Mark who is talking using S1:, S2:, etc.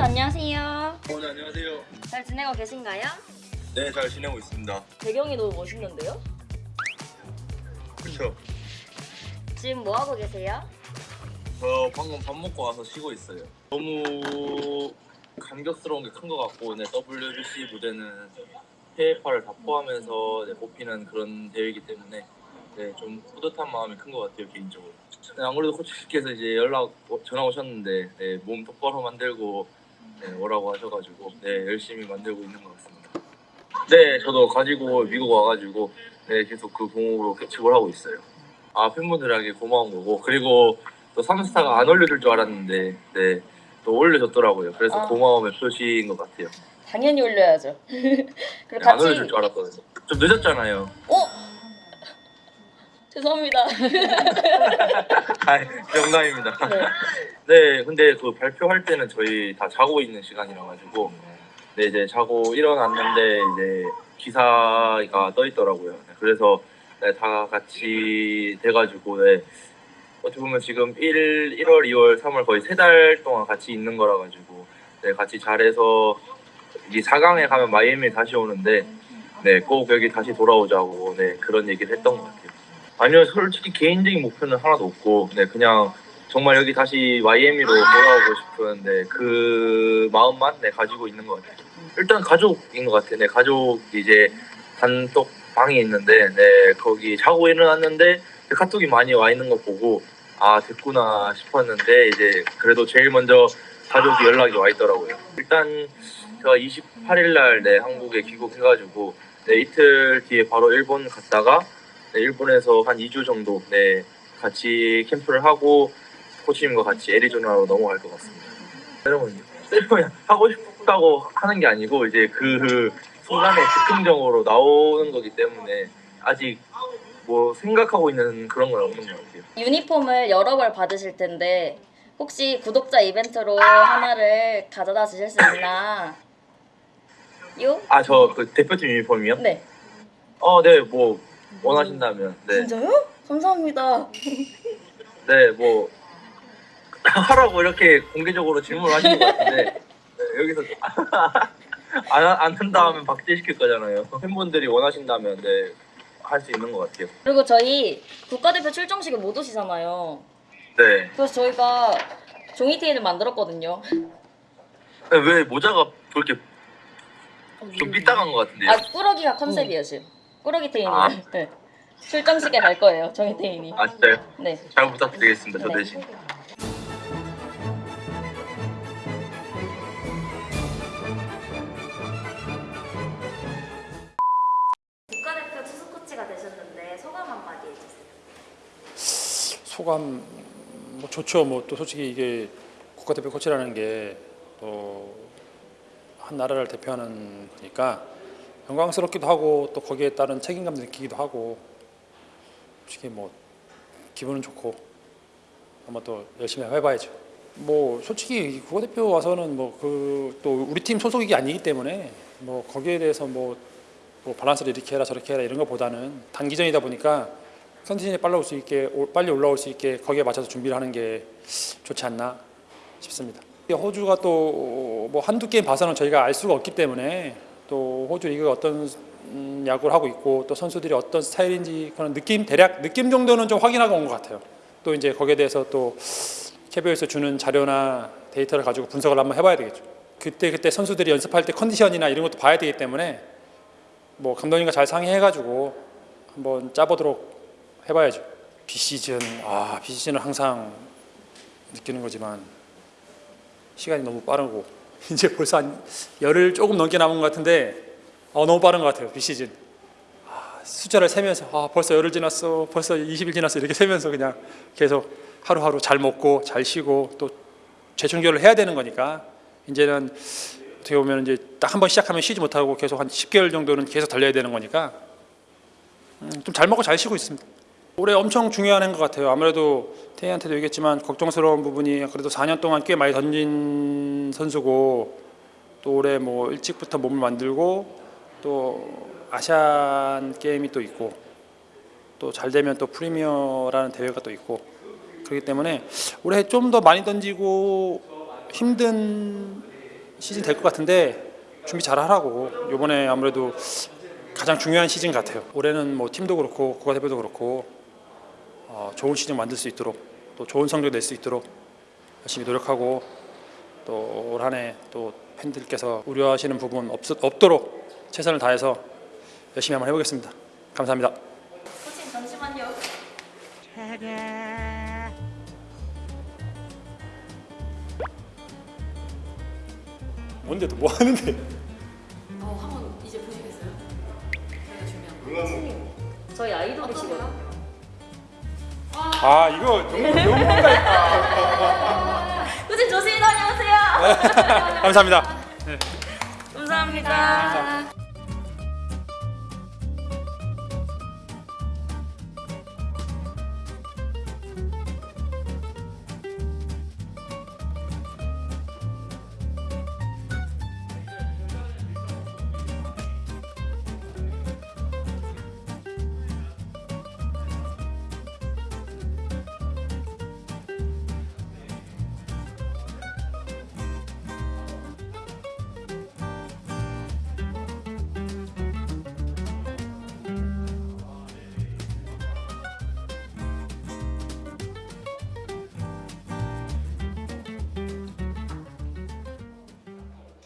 S1: 선수 안녕하세요.
S2: 어, 네, 안녕하세요.
S1: 잘 지내고 계신가요?
S2: 네, 잘 지내고 있습니다.
S1: 배경이 너무 멋있는데요?
S2: 그렇죠.
S1: 지금 뭐 하고 계세요?
S2: 저 방금 밥 먹고 와서 쉬고 있어요. 너무 감격스러운 게 큰 것 같고, 네, WBC 무대는 해외파를 다 포함해서 네, 뽑히는 그런 대회이기 때문에 네, 좀 뿌듯한 마음이 큰 것 같아요 개인적으로. 네, 아무래도 코치께서 이제 연락 오- 전화 오셨는데 네, 몸 똑바로 만들고 네, 오라고 하셔가지고 네, 열심히 만들고 있는 것 같습니다. 네, 저도 가지고 미국 와가지고 네, 계속 그 공으로 캐치볼 하고 있어요. 아 팬분들에게 고마운 거고 그리고 또 3스타가 안 올려줄 줄 알았는데 네, 또 올려줬더라고요. 그래서
S1: 아.
S2: 고마움의 표시인 것 같아요.
S1: 당연히 올려야죠. 그리고
S2: 네, 안
S1: 같이
S2: 올려줄 줄 알았거든요. 좀 늦었잖아요.
S1: 어? 죄송합니다.
S2: 아, 농담입니다.
S1: 네.
S2: 네, 근데 그 발표할 때는 저희 다 자고 있는 시간이라 가지고 네 이제 자고 일어났는데 이제 기사가 떠 있더라고요. 네, 그래서 네, 다 같이 돼가지고 네, 어떻게 보면 지금 1, 1월, 2월, 3월 거의 세 달 동안 같이 있는 거라 가지고 네, 같이 잘해서 이 4강에 가면 마이애미 다시 오는데 네, 꼭 여기 다시 돌아오자고 네, 그런 얘기를 했던 것 같아요. 아니요, 솔직히 개인적인 목표는 하나도 없고, 네, 그냥 정말 여기 다시 마이애미로 돌아오고 싶은 네, 그 마음만 네, 가지고 있는 것 같아요. 일단 가족인 것 같아요. 네, 가족이 이제 단독 방이 있는데, 네, 거기 자고 일어났는데 카톡이 많이 와 있는 거 보고 아 됐구나 싶었는데 이제 그래도 제일 먼저 가족이 연락이 와 있더라고요. 일단 제가 28일 날 네, 한국에 귀국해가지고 네, 이틀 뒤에 바로 일본 갔다가 네, 일본에서 한 2주 정도 네, 같이 캠프를 하고 코치님과 같이 애리조나로 넘어갈 것 같습니다. 여러분 셀프는 하고 싶다고 하는 게 아니고 이제 그 순간에 즉흥적으로 나오는 거기 때문에 아직 뭐 생각하고 있는 그런 건 없는 것 같아요.
S1: 유니폼을 여러 벌 받으실 텐데 혹시 구독자 이벤트로 하나를 가져다 주실 수 있나? 요?
S2: 아 저 그 대표팀 유니폼이요?
S1: 네.
S2: 어, 네, 뭐 원하신다면 네,
S1: 진짜요? 감사합니다.
S2: 네, 뭐 하라고 이렇게 공개적으로 질문을 하시는 것 같은데 네, 여기서 안, 안 한다 하면 박제시킬 거잖아요. 팬분들이 원하신다면 네, 할 수 있는 것 같아요.
S1: 그리고 저희 국가대표 출정식에 못 오시잖아요.
S2: 네.
S1: 그래서 저희가 종이 테이를 만들었거든요.
S2: 네, 왜 모자가 그렇게 좀 삐딱한 것 같은데요?
S1: 아 꾸러기가 컨셉이에요 지금. 꾸러기 테이님.
S2: 아.
S1: 네. 출정식에 갈 거예요 종이 테이님.
S2: 아, 진짜요?
S1: 네.
S2: 잘 부탁드리겠습니다. 저
S1: 네.
S2: 대신.
S1: 국가대표 투수 코치가 되셨는데 소감 한마디 해주세요.
S3: 소감 뭐 좋죠. 뭐 또 솔직히 이게 국가대표 코치라는 게또한 나라를 대표하는 거니까 영광스럽기도 하고 또 거기에 따른 책임감 느끼기도 하고 솔직히 뭐 기분은 좋고 한번 또 열심히 해봐야죠. 뭐 솔직히 국가대표 와서는 뭐 그 또 우리 팀 소속이 아니기 때문에 뭐 거기에 대해서 뭐, 뭐 밸런스를 이렇게 해라 저렇게 해라 이런 것보다는 단기전이다 보니까 컨디션이 빨리 올수 있게 올- 빨리 올라올 수 있게 거기에 맞춰서 준비를 하는 게 좋지 않나 싶습니다. 호주가 또 뭐 한두 게임 봐서는 저희가 알 수가 없기 때문에 또 호주 리그가 어떤 음, 야구를 하고 있고 또 선수들이 어떤 스타일인지 그런 느낌 대략 느낌 정도는 좀 확인하고 온 것 같아요. 또 이제 거기에 대해서 또 KBO에서 주는 자료나 데이터를 가지고 분석을 한번 해봐야 되겠죠. 그때 그때 선수들이 연습할 때 컨디션이나 이런 것도 봐야 되기 때문에 뭐 감독님과 잘 상의해가지고 한번 짜보도록 해봐야죠. 비시즌 아 비시즌은 항상 느끼는 거지만 시간이 너무 빠르고 이제 벌써 한 열흘 조금 넘게 남은 것 같은데 어, 너무 빠른 것 같아요 비시즌. 아, 숫자를 세면서 아 벌써 열흘 지났어 벌써 20일 지났어 이렇게 세면서 그냥 계속 하루하루 잘 먹고 잘 쉬고 또 재충전을 해야 되는 거니까. 이제는 어떻게 보면 이제 딱 한 번 시작하면 쉬지 못하고 계속 한 10개월 정도는 계속 달려야 되는 거니까. 음, 좀잘 먹고 잘 쉬고 있습니다. 올해 엄청 중요한 것 같아요. 아무래도 태희한테도 얘기했지만 걱정스러운 부분이 그래도 4년 동안 꽤 많이 던진 선수고 또 올해 뭐 일찍부터 몸을 만들고 또 아시안 게임이 또 있고 또 잘 되면 또 프리미어라는 대회가 또 있고 그렇기 때문에 올해 좀 더 많이 던지고 힘든 시즌 될 것 같은데 준비 잘 하라고. 이번에 아무래도 가장 중요한 시즌 같아요. 올해는 뭐 팀도 그렇고 국가대표도 그렇고 어, 좋은 시즌 만들 수 있도록 또 좋은 성적 낼 수 있도록 열심히 노력하고 또 올 한 해 또 팬들께서 우려하시는 부분 없, 없도록 최선을 다해서 열심히 한번 해보겠습니다. 감사합니다.
S1: 코치 잠시만요.
S3: 뭔데 또 뭐 하는데?
S4: 어, 한번 이제 보시겠어요? 저희가 준비한 거.
S1: 저희 아이돌이시거든요.
S3: 아 이거 너무 너무 뭔가
S1: 코치 조심히 다녀오세요.
S3: 감사합니다.
S1: 감사합니다.